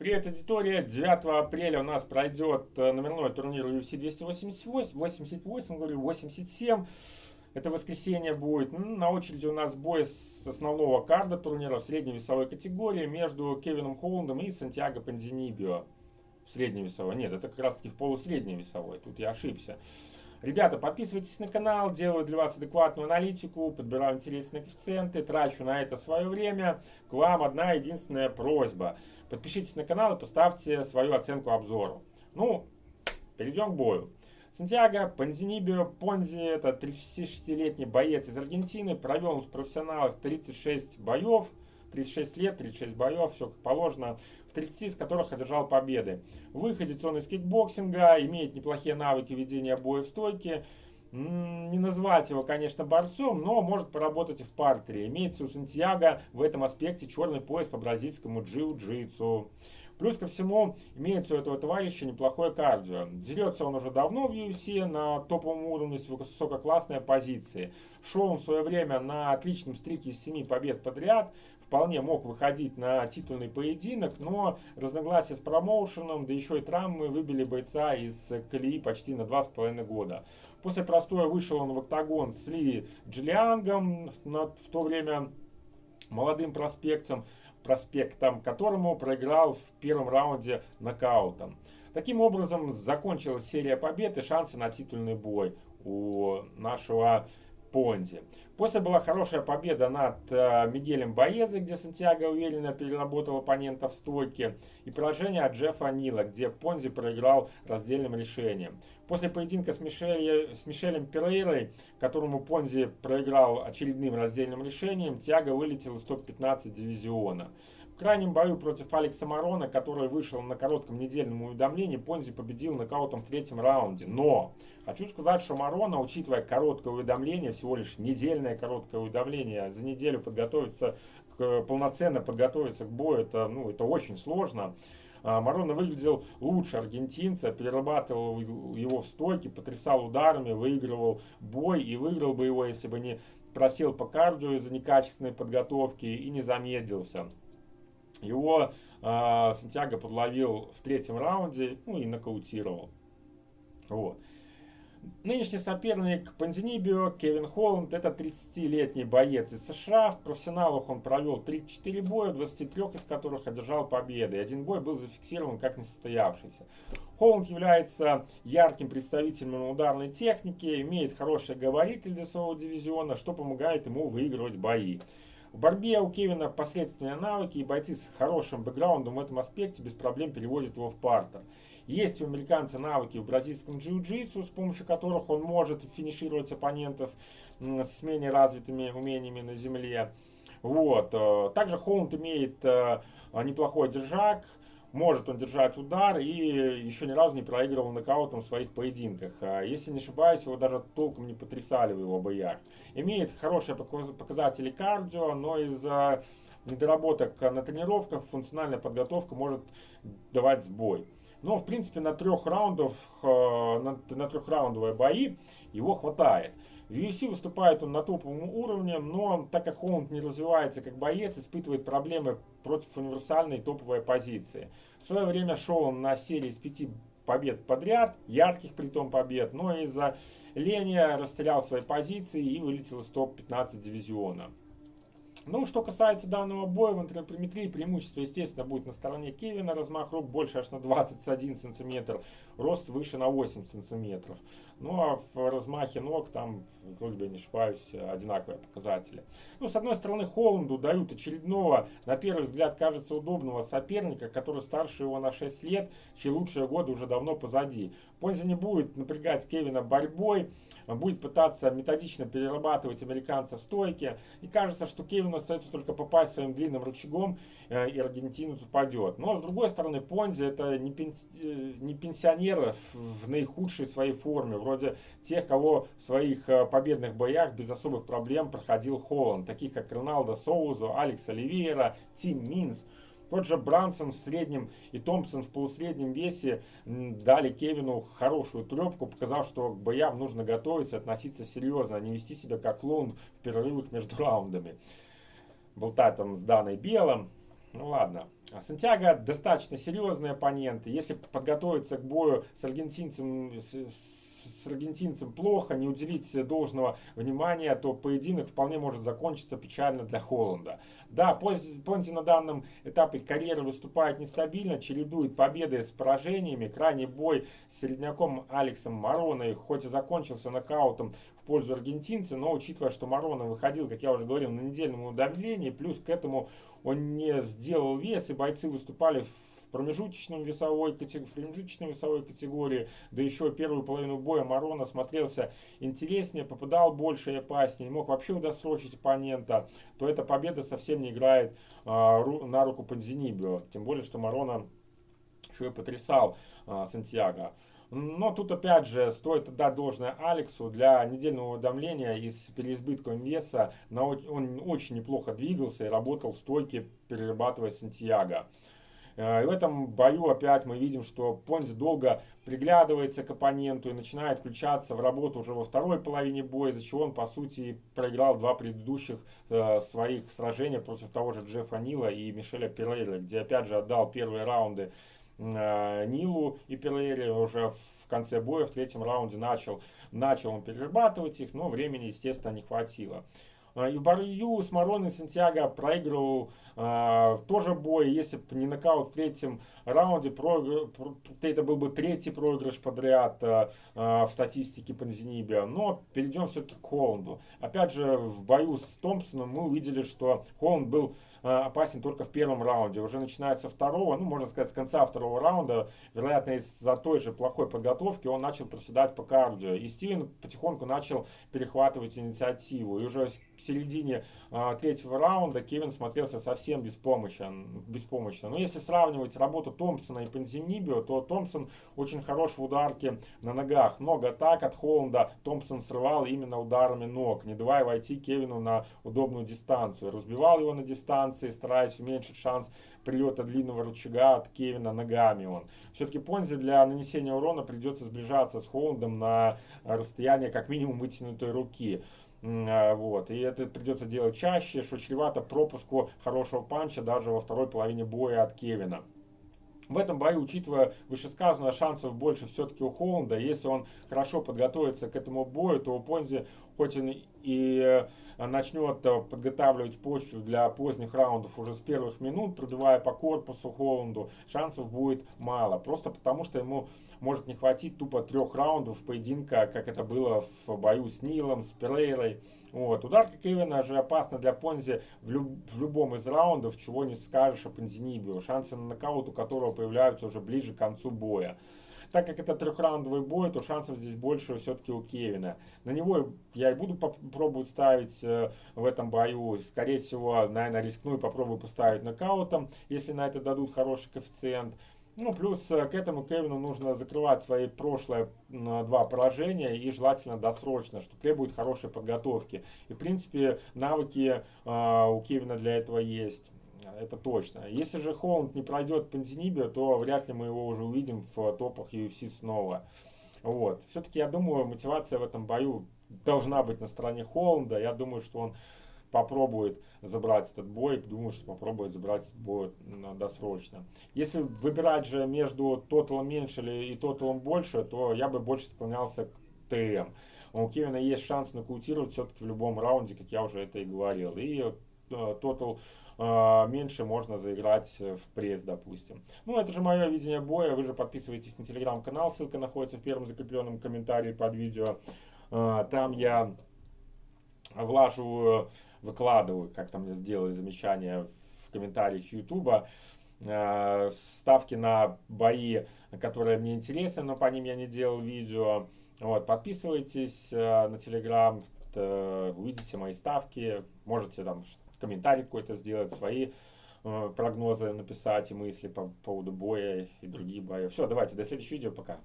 Привет, аудитория! 9 апреля у нас пройдет э, номерной турнир UFC 288, 88, говорю, 87. Это воскресенье будет. На очереди у нас бой с основного карда турнира в средней весовой категории между Кевином Холландом и Сантьяго Панзинибио. В средней весовой. Нет, это как раз таки в полусредней весовой. Тут я ошибся. Ребята, подписывайтесь на канал, делаю для вас адекватную аналитику, подбираю интересные коэффициенты, трачу на это свое время. К вам одна единственная просьба. Подпишитесь на канал и поставьте свою оценку обзору. Ну, перейдем к бою. Сантьяго Панзинибио Понзи, это 36-летний боец из Аргентины, провел в профессионалах 36 боев, 36 лет, 36 боев, все как положено в 30 из которых одержал победы. Выходец он из кикбоксинга, имеет неплохие навыки ведения боя в стойке. Не назвать его, конечно, борцом, но может поработать и в партере. Имеется у Сантьяго в этом аспекте черный пояс по бразильскому джиу-джитсу. Плюс ко всему, имеется у этого товарища неплохое кардио. Дерется он уже давно в UFC на топовом уровне с высококлассной позиции. Шел он в свое время на отличном стрике из 7 побед подряд вполне мог выходить на титульный поединок, но разногласия с промоушеном, да еще и травмы выбили бойца из колеи почти на 2,5 года. После простоя вышел он в октагон с Ли Джиллиангом, в то время молодым проспектом, проспектом, которому проиграл в первом раунде нокаутом. Таким образом, закончилась серия побед и шансы на титульный бой у нашего Понзи. После была хорошая победа над э, Мигелем Боезе, где Сантьяго уверенно переработал оппонента в стойке, и поражение от Джеффа Нила, где Понзи проиграл раздельным решением. После поединка с, Мишель, с Мишелем Перейрой, которому Понзи проиграл очередным раздельным решением, Тиаго вылетел из топ-15 дивизиона крайнем бою против Алекса Марона, который вышел на коротком недельном уведомлении, Понзи победил нокаутом в третьем раунде. Но хочу сказать, что Марона, учитывая короткое уведомление, всего лишь недельное короткое уведомление, за неделю подготовиться, к, полноценно подготовиться к бою, это, ну, это очень сложно. А, Марона выглядел лучше аргентинца, перерабатывал его в стойке, потрясал ударами, выигрывал бой и выиграл бы его, если бы не просел по кардио из-за некачественной подготовки и не замедлился. Его э, Сантьяго подловил в третьем раунде ну, и нокаутировал. Вот. Нынешний соперник Панзинибио, Кевин Холланд, это 30-летний боец из США. В профессионалах он провел 34 боя, 23 из которых одержал победы. Один бой был зафиксирован как несостоявшийся. Холланд является ярким представителем ударной техники, имеет хорошие габариты для своего дивизиона, что помогает ему выигрывать бои. В борьбе у Кевина посредственные навыки, и бойцы с хорошим бэкграундом в этом аспекте без проблем переводят его в партер. Есть у американца навыки в бразильском джиу-джитсу, с помощью которых он может финишировать оппонентов с менее развитыми умениями на земле. Вот. Э, также Холланд имеет э, неплохой держак, может он держать удар и еще ни разу не проигрывал нокаутом в своих поединках. А если не ошибаюсь, его даже толком не потрясали в его боях. Имеет хорошие показатели кардио, но из-за недоработок на тренировках функциональная подготовка может давать сбой. Но, в принципе, на трех раундов, э, на, на трехраундовые бои его хватает. В UFC выступает он на топовом уровне, но так как Холланд не развивается как боец, испытывает проблемы против универсальной топовой позиции. В свое время шел он на серии из пяти побед подряд, ярких при том побед, но из-за лени растерял свои позиции и вылетел из топ-15 дивизиона. Ну, что касается данного боя в антропометрии, преимущество, естественно, будет на стороне Кевина. Размах рук больше аж на 21 сантиметр, рост выше на 8 сантиметров. Ну, а в размахе ног там, вроде бы не ошибаюсь, одинаковые показатели. Ну, с одной стороны, Холланду дают очередного, на первый взгляд, кажется, удобного соперника, который старше его на 6 лет, чьи лучшие годы уже давно позади. Понзи не будет напрягать Кевина борьбой, будет пытаться методично перерабатывать американцев в стойке. И кажется, что Кевину остается только попасть своим длинным рычагом, э, и аргентинец упадет. Но с другой стороны, Понзи это не, э, не пенсионер в наихудшей своей форме, вроде тех, кого в своих э, победных боях без особых проблем проходил Холланд, таких как Роналдо Соузо, Алекс Оливейра, Тим Минс. Тот же Брансон в среднем и Томпсон в полусреднем весе дали Кевину хорошую трепку, показав, что к боям нужно готовиться, относиться серьезно, а не вести себя как клоун в перерывах между раундами. Болтать там с Даной Белым. Ну ладно. Сантьяго достаточно серьезный оппонент. Если подготовиться к бою с аргентинцем, с, с аргентинцем плохо, не уделить должного внимания, то поединок вполне может закончиться печально для Холланда. Да, Понти на данном этапе карьеры выступает нестабильно, чередует победы с поражениями. Крайний бой с середняком Алексом Мароной, хоть и закончился нокаутом пользу аргентинца, но учитывая, что Марона выходил, как я уже говорил, на недельном удавлении, плюс к этому он не сделал вес, и бойцы выступали в промежуточном весовой, в промежуточной весовой категории, да еще первую половину боя Марона смотрелся интереснее, попадал больше и опаснее, не мог вообще удосрочить оппонента, то эта победа совсем не играет а, на руку Панзинибио. Тем более, что Марона еще и потрясал а, Сантьяго. Но тут опять же стоит отдать должное Алексу для недельного уведомления и с переизбытком веса. Он очень неплохо двигался и работал в стойке, перерабатывая Сантьяго. Э, и в этом бою опять мы видим, что Понзи долго приглядывается к оппоненту и начинает включаться в работу уже во второй половине боя, из-за чего он, по сути, проиграл два предыдущих э, своих сражения против того же Джеффа Нила и Мишеля Перейра, где, опять же, отдал первые раунды Нилу и Пелери уже в конце боя, в третьем раунде начал, начал он перерабатывать их, но времени, естественно, не хватило. Э, и в бою с Мароной Сантьяго проигрывал э, тоже бой, если бы не нокаут в третьем раунде, проигр... это был бы третий проигрыш подряд э, в статистике Панзинибия. Но перейдем все-таки к Холланду. Опять же, в бою с Томпсоном мы увидели, что Холланд был Э, опасен только в первом раунде. Уже начинается второго, ну, можно сказать, с конца второго раунда, вероятно, из-за той же плохой подготовки, он начал проседать по кардио. И Стивен потихоньку начал перехватывать инициативу. И уже к середине а, третьего раунда Кевин смотрелся совсем беспомощен, беспомощно. Но если сравнивать работу Томпсона и Пензимнибио, то Томпсон очень хорош в ударке на ногах. Много атак от Холланда Томпсон срывал именно ударами ног, не давая войти Кевину на удобную дистанцию. Разбивал его на дистанции, стараясь уменьшить шанс прилета длинного рычага от Кевина ногами он. Все-таки Понзи для нанесения урона придется сближаться с Холландом на расстояние как минимум вытянутой руки. А, вот. И это придется делать чаще, что чревато пропуску хорошего панча даже во второй половине боя от Кевина. В этом бою, учитывая вышесказанное, шансов больше все-таки у Холланда. Если он хорошо подготовится к этому бою, то у Понзи хоть он и э, начнет э, подготавливать почву для поздних раундов уже с первых минут, пробивая по корпусу Холланду, шансов будет мало. Просто потому, что ему может не хватить тупо трех раундов поединка, как это было в бою с Нилом, с Перейрой. Вот. Ударка Кевина же опасна для Понзи в, люб в любом из раундов, чего не скажешь о Понзинибио. Шансы на нокаут у которого появляются уже ближе к концу боя. Так как это трехраундовый бой, то шансов здесь больше все-таки у Кевина. На него я и буду пробовать ставить э, в этом бою. Скорее всего, наверное, рискну и попробую поставить нокаутом, если на это дадут хороший коэффициент. Ну, плюс э, к этому Кевину нужно закрывать свои прошлые два поражения и желательно досрочно, что требует хорошей подготовки. И, в принципе, навыки э, у Кевина для этого есть это точно. Если же Холланд не пройдет Пантинибио, то вряд ли мы его уже увидим в топах UFC снова. Вот. Все-таки я думаю, мотивация в этом бою должна быть на стороне Холланда. Я думаю, что он попробует забрать этот бой, думаю, что попробует забрать этот бой досрочно. Если выбирать же между тоталом меньше и тоталом больше, то я бы больше склонялся к ТМ. У Кевина есть шанс нокаутировать все-таки в любом раунде, как я уже это и говорил. И тотал а, меньше можно заиграть в пресс, допустим. Ну, это же мое видение боя. Вы же подписывайтесь на телеграм-канал, ссылка находится в первом закрепленном комментарии под видео. А, там я влаживаю, выкладываю, как там мне сделали замечание в комментариях Ютуба, а, ставки на бои, которые мне интересны, но по ним я не делал видео. Вот, подписывайтесь на телеграм, увидите мои ставки, можете там комментарий какой-то сделать, свои э, прогнозы написать и мысли по поводу боя и другие бои. Все, давайте, до следующего видео, пока.